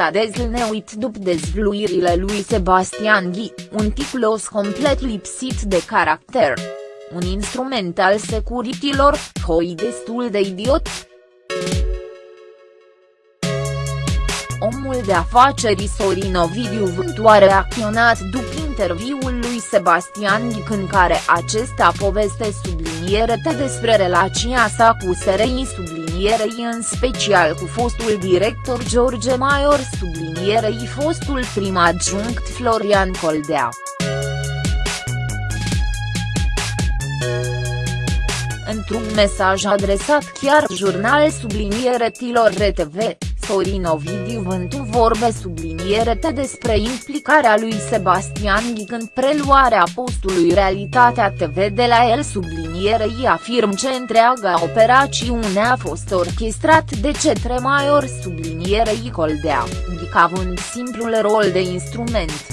s-a dezlneuit după dezvluirile lui Sebastian Ghi, un ticlos complet lipsit de caracter. Un instrument al securitilor, hoi destul de idiot, omul de afaceri Sorin Ovidiu Vântu a reacționat după interviul lui Sebastian Ghic în care acesta poveste sublinierete despre relația sa cu SRI sublinierei în special cu fostul director George Maior sublinierei fostul prim adjunct Florian Coldea. Într-un mesaj adresat chiar jurnal sublinieretilor RTV, Sorin Ovidiu Vântu vorbe sublinierete despre implicarea lui Sebastian Ghic în preluarea postului Realitatea TV de la el sublinierei afirm că întreaga operațiune a fost orchestrat de cetre Maior sublinierei Coldea, Ghic având simplul rol de instrument.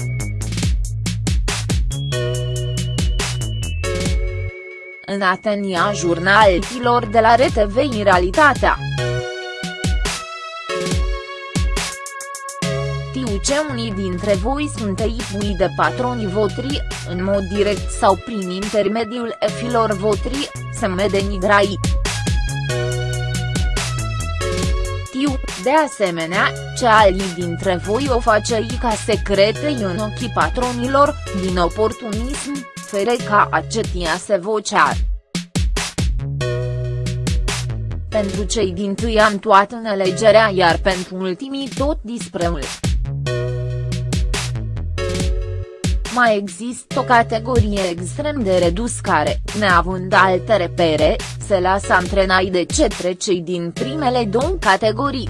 În Atenia jurnalilor de la RTV în realitatea. Ce unii dintre voi sunt pui de patroni votri, în mod direct sau prin intermediul efilor votri, se me denigrai. Tiu, de asemenea, ce alii dintre voi o face ca secrete în ochii patronilor, din oportunism, fere ca acetia se vocear. Pentru cei din tâi am toată în alegerea iar pentru ultimii tot dispreul. Mai există o categorie extrem de redus care, neavând alte repere, se lasă antrenai de cetre cei din primele două categorii.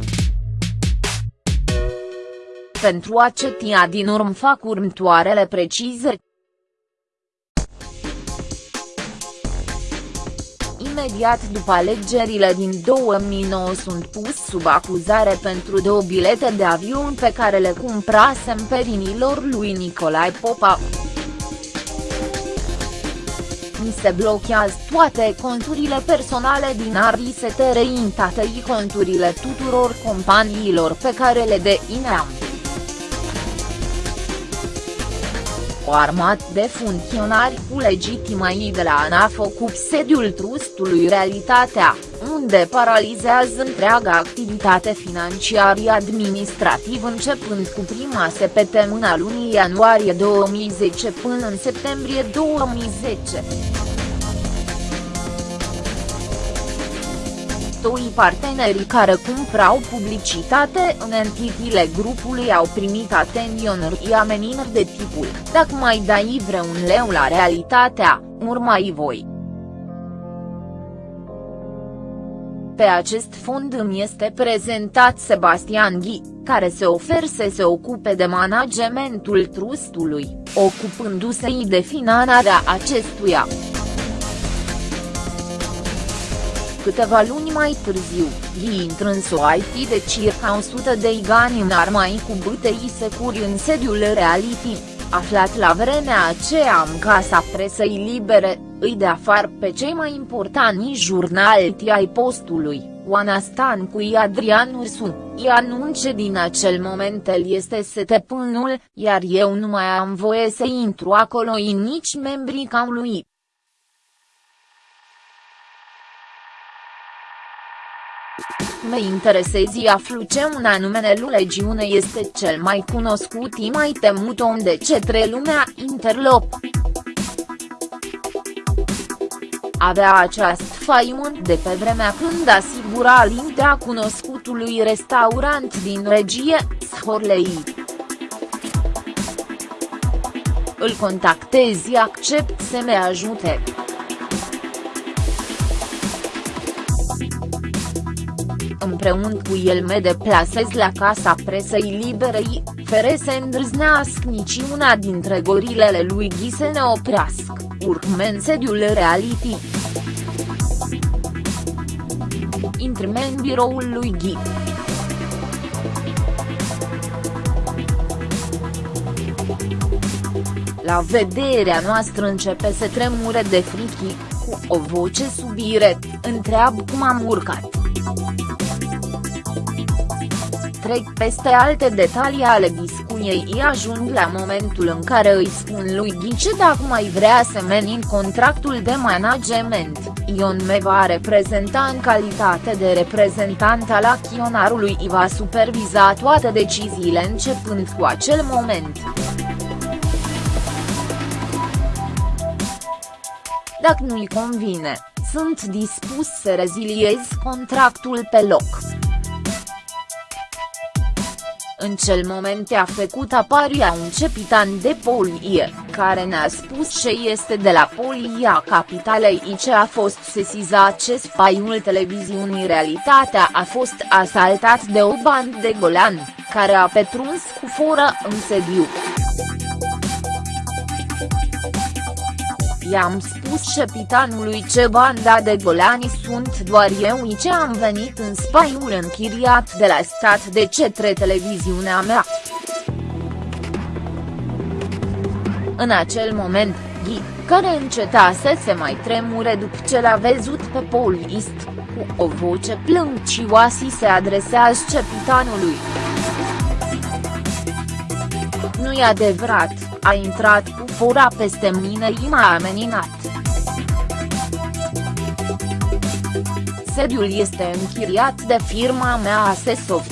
Pentru acetia din urmă fac următoarele precizări. Imediat după alegerile din 2009 sunt pus sub acuzare pentru două bilete de avion pe care le cumprasem pe vinilor lui Nicolae Popa. Mi se blochează toate conturile personale din Arisete reintate conturile tuturor companiilor pe care le deineam. O armată de funcționari cu legitimai de la ANAF ocup sediul trustului Realitatea, unde paralizează întreaga activitate financiară administrativ începând cu prima săptămână lunii ianuarie 2010 până în septembrie 2010. Doi partenerii care cumprau publicitate în entitile grupului au primit atenționări amenințări de tipul, dacă mai dai vreun leu la realitatea, urmai voi. Pe acest fond îmi este prezentat Sebastian Ghi, care se oferă să se ocupe de managementul trustului, ocupându-se de finanțarea acestuia. Câteva luni mai târziu, Ghi intră în IT de circa 100 de igani în armai cu bâtei securi în sediul reality, aflat la vremea aceea în casa presei libere, îi de afară pe cei mai importanti jurnali ai postului, Oana Stan cu Adrian Ursu, îi anunce din acel moment el este setepânul, iar eu nu mai am voie să intru acolo nici membrii ca lui. Me interesezi aflu ce un anume legiune este cel mai cunoscut și mai temut om de cetre lumea interlop. Avea această faimă de pe vremea când asigura lintea cunoscutului restaurant din regie, Shorley. Îl contactezi accept să me ajute. Împreună cu el me deplasez la casa presei liberei, fere să îndrăznească niciuna dintre gorilele lui Ghi să ne oprească, urme în sediul reality. Intrime în biroul lui Ghi. La vederea noastră începe să tremure de frichi, cu o voce subire, întreabă cum am urcat trec peste alte detalii ale discuției ajung la momentul în care îi spun lui Ghice dacă mai vrea să mențin contractul de management, Ion me va reprezenta în calitate de reprezentant al acționarului și va superviza toate deciziile începând cu acel moment. Dacă nu-i convine, sunt dispus să reziliez contractul pe loc. În cel moment a făcut apariția un capitan de polie, care ne-a spus ce este de la polia capitalei și ce a fost sesizat ce spaiul televiziunii Realitatea a fost asaltat de o bandă de golani, care a petruns cu foră în sediu. I-am spus șepitanului ce banda de golani sunt doar eu ce am venit în spaiul închiriat de la stat de cetre televiziunea mea. În acel moment, Ghi, care încetase să mai tremure după ce l-a văzut pe polist, cu o voce plâncioasă se adresează cepitanului. Nu-i adevărat, a intrat cu fura peste mine și m-a ameninat. Sediul este închiriat de firma mea Asesoft.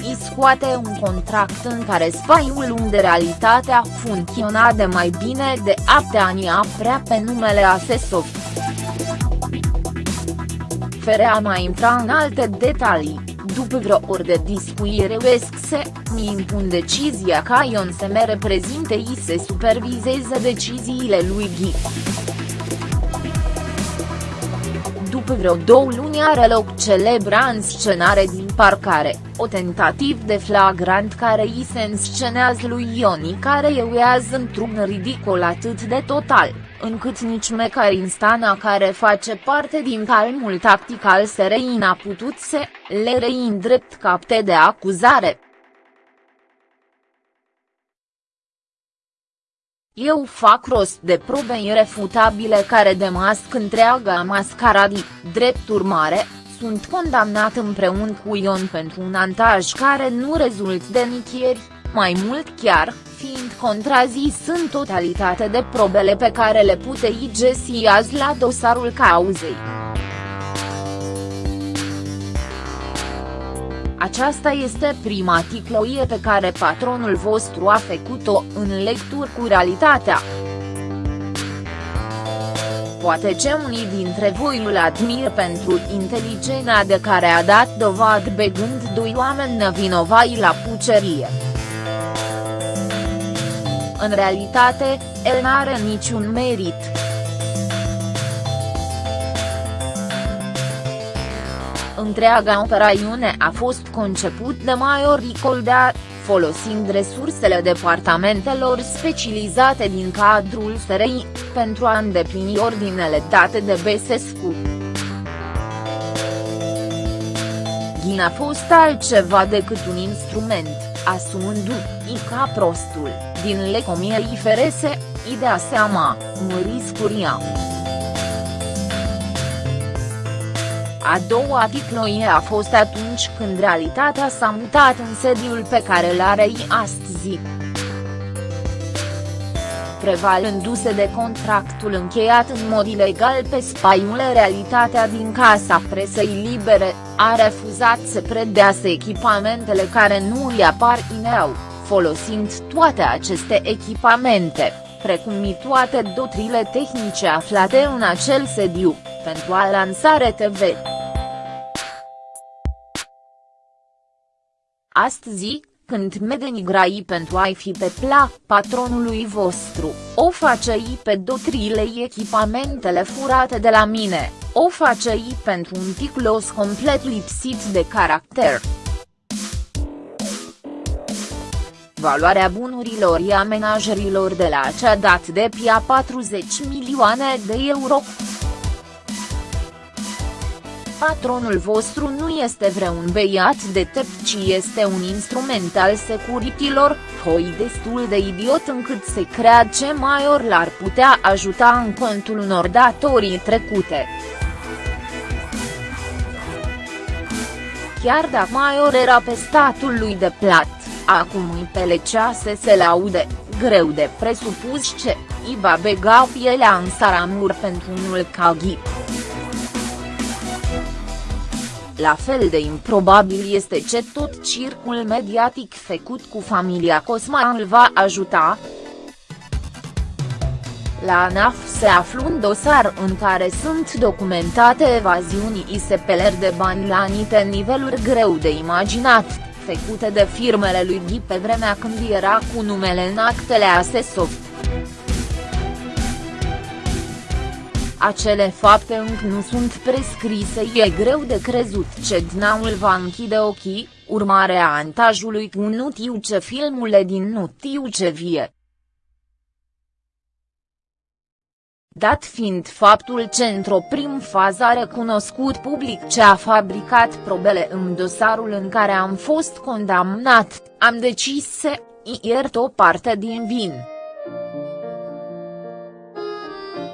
I scoate un contract în care spaiul unde realitatea funcționa de mai bine de 8 ani prea pe numele Asesoft. Ferea mai intra în alte detalii după vreo ori de discuire se, mi impun decizia ca Ion să me reprezinte și să supervizeze deciziile lui Ghi. După vreo două luni are loc celebra înscenare din parcare, o tentativ de flagrant care îi se înscenează lui Ioni care euează într-un ridicol atât de total încât nici Mecaristana care face parte din calmul tactic al SRI n-a putut să le reîndrept drept capte de acuzare. Eu fac rost de probe irefutabile care demasc întreaga mascaradii, drept urmare, sunt condamnat împreună cu Ion pentru un antaj care nu rezult de nicăieri, mai mult chiar, fiind contrazis în totalitate de probele pe care le putei găsi azi la dosarul cauzei. Aceasta este prima ticloie pe care patronul vostru a făcut-o în lecturi cu realitatea. Poate ce unii dintre voi îl admir pentru inteligența de care a dat dovadă begând doi oameni nevinovați la pucerie. În realitate, el n-are niciun merit. Întreaga operațiune a fost conceput de Maior Coldea, folosind resursele departamentelor specializate din cadrul SRI, pentru a îndeplini ordinele date de Besescu. Ghin a fost altceva decât un instrument, asumându-i ca prostul, din lecomiei ferese, idea seama, mări scuria. A doua ticloie a fost atunci când realitatea s-a mutat în sediul pe care îl are astăzi. Prevalându-se de contractul încheiat în mod ilegal pe spaiul realitatea din Casa Presei Libere, a refuzat să predeasă echipamentele care nu îi aparțineau, folosind toate aceste echipamente, precum și toate dotrile tehnice aflate în acel sediu, pentru a lansa RTV. Astăzi, când me denigrai pentru a-i fi pe plac patronului vostru, o face-i pe dotrile echipamentele furate de la mine, o face-i pentru un ticlos complet lipsit de caracter. Valoarea bunurilor și amenajerilor de la acea dată de pia 40 milioane de euro. Patronul vostru nu este vreun beiat de tept ci este un instrument al securitilor, foi destul de idiot încât se crea ce mai ori l-ar putea ajuta în contul unor datorii trecute. chiar dacă Maior era pe statul lui de plat, acum îi pelecea să se laude, greu de presupus ce, i va bega pielea în saramur pentru unul ca ghip. La fel de improbabil este ce tot circul mediatic făcut cu familia Cosma îl va ajuta, la ANAF se află un dosar în care sunt documentate evaziuni ISPLR de bani la anite niveluri greu de imaginat, făcute de firmele lui Ghi pe vremea când era cu numele în actele ASESOF. Acele fapte încă nu sunt prescrise e greu de crezut ce Dnaul va închide ochii, urmare a antajului cu nu tiu ce filmule din nu tiu ce vie. dat fiind faptul ce într-o prim fază a recunoscut public ce a fabricat probele în dosarul în care am fost condamnat, am decis să iert o parte din vin.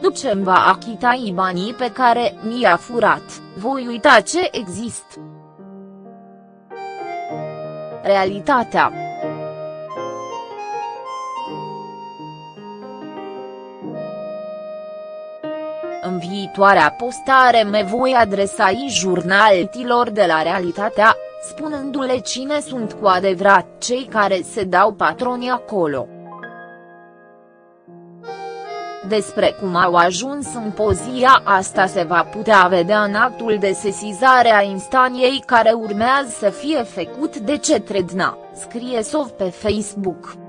După ce îmi va achita banii pe care mi-a furat, voi uita ce există. Realitatea În viitoarea postare me voi adresa i jurnaltilor de la realitatea, spunându-le cine sunt cu adevărat cei care se dau patroni acolo. Despre cum au ajuns în pozia asta se va putea vedea în actul de sesizare a instanției care urmează să fie făcut de cetre DNA, scrie Sov pe Facebook.